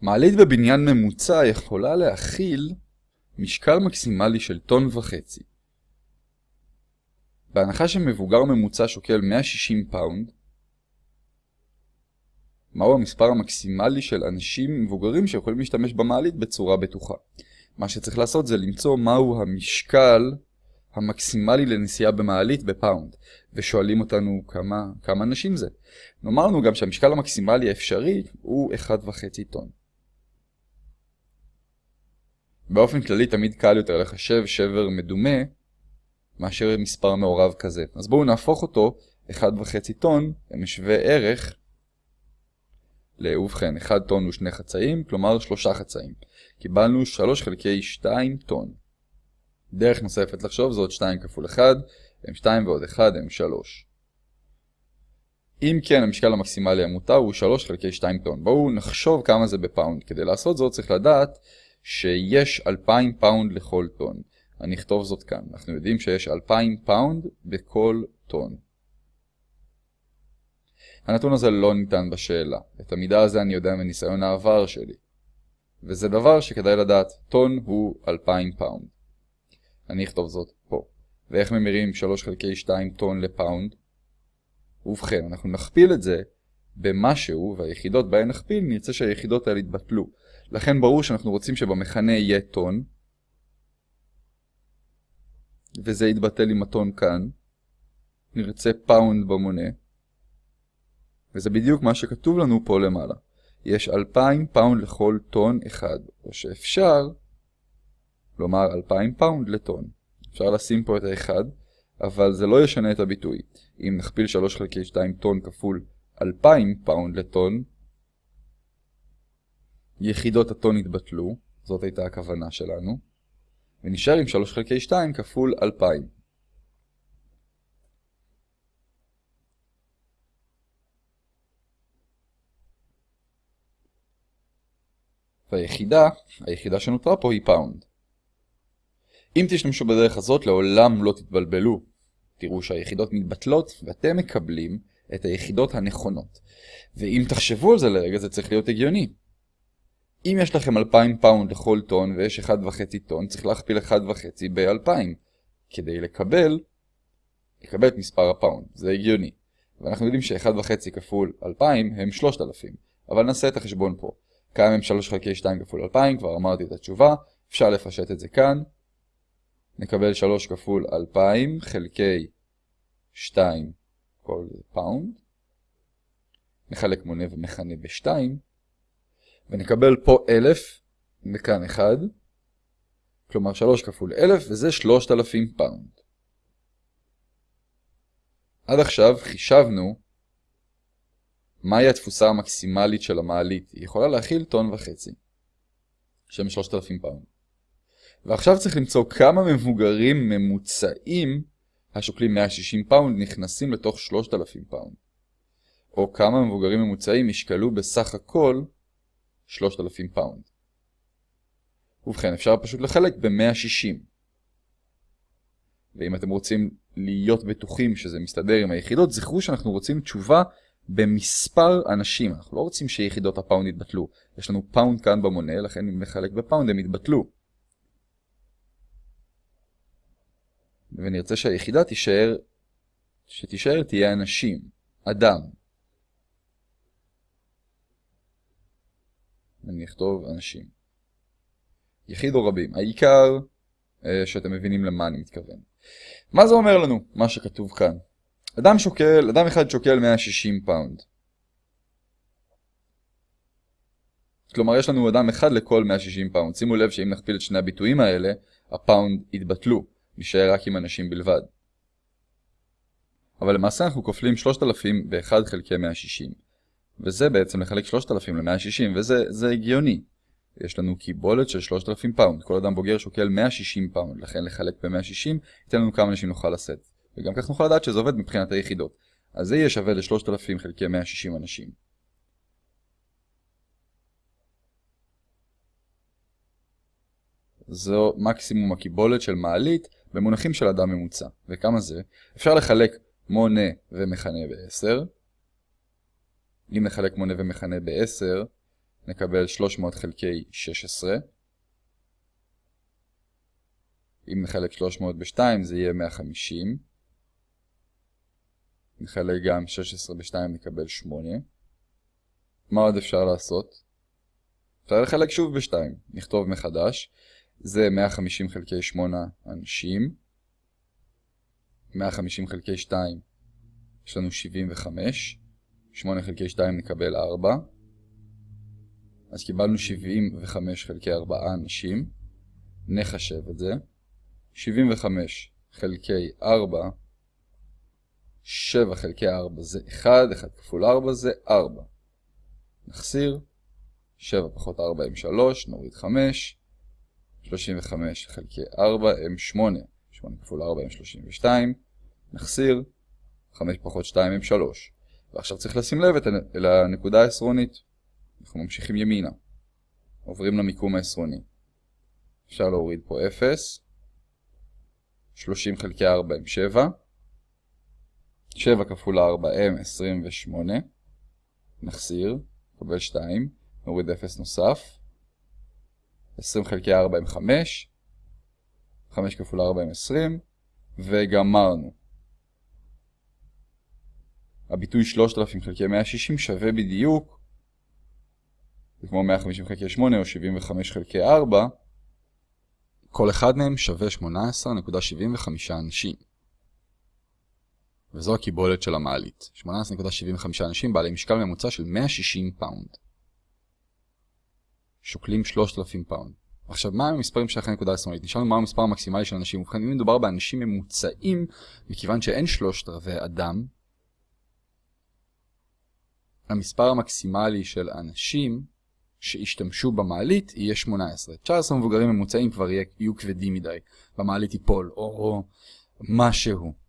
מעלית בבניין ממוצע יכולה להכיל משקל מקסימלי של טון וחצי. בהנחה שמבוגר ממוצע שוקל 160 פאונד, מהו המספר המקסימלי של אנשים מבוגרים שיכולים להשתמש במעלית בצורה בטוחה. מה שצריך לעשות זה למצוא מהו המשקל המקסימלי לנסיעה במעלית בפאונד, ושואלים אותנו כמה, כמה אנשים זה. נאמר לנו גם שהמשקל המקסימלי האפשרי הוא 1.5 טון. באופן כללי תמיד קל יותר לחשב שבר מדומה מאשר מספר מעורב כזה. אז בואו נהפוך אותו 1.5 טון למשווה ערך ובכן 1 טון הוא שני חצאים, כלומר שלושה חצאים. קיבלנו 3 חלקי 2 טון. דרך נוספת לחשוב זאת 2 כפול 1, הם 2 ועוד 1 הם 3. אם כן, המשקל המקסימלי המותר הוא 3 חלקי 2 טון. בואו נחשוב כמה זה בפאונד. כדי לעשות זאת צריך לדעת שיש 2,000 פאונד לכל טון. אני אכתוב זאת כאן. אנחנו יודעים שיש 2,000 פאונד בכל טון. הנתון הזה לא ניתן בשאלה. את המידע הזה אני יודע מניסיון העבר שלי. וזה דבר שכדאי לדעת, טון הוא 2,000 פאונד. אני אכתוב זאת פה. ואיך ממירים 3 חלקי 2 טון לפאונד? ובכן, אנחנו נכפיל את זה במשהו, והיחידות בהן נכפיל, נרצה שהיחידות האלה יתבטלו. לכן ברור שאנחנו רוצים שבמכנה יהיה טון, וזה יתבטל עם הטון כאן. נרצה פאונד במונה. וזה בדיוק מה שכתוב לנו פה למעלה. יש 2,000 פאונד לכל טון אחד, או שאפשר לומר 2,000 פאונד לטון. אפשר לשים פה את האחד, אבל זה לא ישנה את הביטוי. אם נכפיל 3 חלקי 2 טון כפול 2,000 פאונד לטון, יחידות הטון יתבטלו, זאת הייתה הכוונה שלנו, ונשאר עם 3 חלקי 2 כפול 2,000. והיחידה, היחידה שנותרה פה היא פאונד. אם תשתמשו בדרך הזאת לעולם לא תתבלבלו. תראו שהיחידות מתבטלות ואתם מקבלים את היחידות הנכונות. ואם תחשבו על זה לרגע זה צריך להיות הגיוני. אם יש לכם 2,000 פאונד לכל טון ויש 1.5 טון, צריך להכפיל 1.5 ב-2,000 כדי לקבל, לקבל את מספר הפאונד. זה הגיוני. ואנחנו יודעים ש-1.5 כפול 2,000 הם 3,000, אבל נעשה את החשבון פה. כמה הם 3 חלקי 2 כפול 2,000, כבר אמרתי את התשובה, אפשר לפשט את זה כאן. נקבל 3 כפול 2,000 חלקי 2 כל פאונד. נחלק מונה ומכנה ב-2, ונקבל פה 1,000 מכאן 1, כלומר 3 כפול 1,000 וזה 3,000 פאונד. עד עכשיו חישבנו מהי התפוסה המקסימלית של המעלית? היא יכולה להכיל טון וחצי, שהם 3,000 פאונד. ועכשיו צריך למצוא כמה מבוגרים ממוצעים השוקלים 160 פאונד נכנסים לתוך 3,000 פאונד. או כמה מבוגרים ממוצעים ישקלו בסך הכל 3,000 פאונד. ובכן, אפשר פשוט לחלק ב-160. ואם אתם רוצים להיות בטוחים שזה מסתדר עם היחידות, זכרו שאנחנו רוצים תשובה במספר אנשים. אנחנו לא רוצים שיחידות הפאונד יתבטלו. יש לנו פאונד כאן במונה, לכן אם נחלק בפאונד הם יתבטלו. ונרצה שהיחידה תישאר, שתישאר תהיה אנשים, אדם. אני אכתוב אנשים. יחיד או רבים. העיקר אה, שאתם מבינים למה אני מתכוון. מה זה אומר לנו, מה שכתוב כאן? אדם שוקל, אדם אחד שוקל 160 פאונד. כלומר יש לנו אדם אחד לכל 160 פאונד. שימו לב שאם נכפיל את שני הביטויים האלה, הפאונד יתבטלו, נשאר רק עם אנשים בלבד. אבל למעשה אנחנו כופלים 3,000 ב-1 חלקי 160. וזה בעצם לחלק 3,000 ל-160, וזה הגיוני. יש לנו קיבולת של 3,000 פאונד. כל אדם בוגר שוקל 160 פאונד, לכן לחלק ב-160 ייתן לנו כמה אנשים נוכל לשאת. וגם כך נוכל לדעת שזה עובד מבחינת היחידות. אז זה יהיה שווה ל-3,000 חלקי 160 אנשים. זו מקסימום הקיבולת של מעלית במונחים של אדם ממוצע. וכמה זה? אפשר לחלק מונה ומכנה ב-10. אם נחלק מונה ומכנה ב-10, נקבל 300 חלקי 16. אם נחלק 300 ב-2 זה יהיה 150. נחלק גם 16 ב-2 נקבל 8. מה עוד אפשר לעשות? אפשר לחלק שוב ב-2. נכתוב מחדש. זה 150 חלקי 8 אנשים. 150 חלקי 2 יש לנו 75. 8 חלקי 2 נקבל 4. אז קיבלנו 75 חלקי 4 אנשים. נחשב את זה. 75 חלקי 4, 7 חלקי 4 זה 1, 1 כפול 4 זה 4. נחסיר, 7 פחות 4 הם 3, נוריד 5, 35 חלקי 4 הם 8, 8 כפול 4 הם 32, נחסיר, 5 פחות 2 הם 3. ועכשיו צריך לשים לב את הנקודה העשרונית. אנחנו ממשיכים ימינה. עוברים למיקום העשרוני. אפשר להוריד פה 0. 30 חלקי 4 הם 7. 7 כפול 4 הם 28. נחסיר, נקבל 2, נוריד 0 נוסף. 20 חלקי 4 הם 5. 5 כפול 4 הם 20. וגמרנו. הביטוי 3000 חלקי 160 שווה בדיוק, זה כמו 150 חלקי 8 או 75 חלקי 4, כל אחד מהם שווה 18.75 אנשים. וזו הקיבולת של המעלית, 18.75 אנשים בעלי משקל ממוצע של 160 פאונד. שוקלים 3,000 פאונד. עכשיו, מה המספרים של הנקודה השמאלית? נשאלנו מה המספר המקסימלי של אנשים. ובכן, אם מדובר באנשים ממוצעים, מכיוון שאין שלושת רבעי אדם, המספר המקסימלי של אנשים שהשתמשו במעלית יהיה 18. 19 מבוגרים ממוצעים כבר יהיו כבדים מדי, במעלית ייפול, או משהו.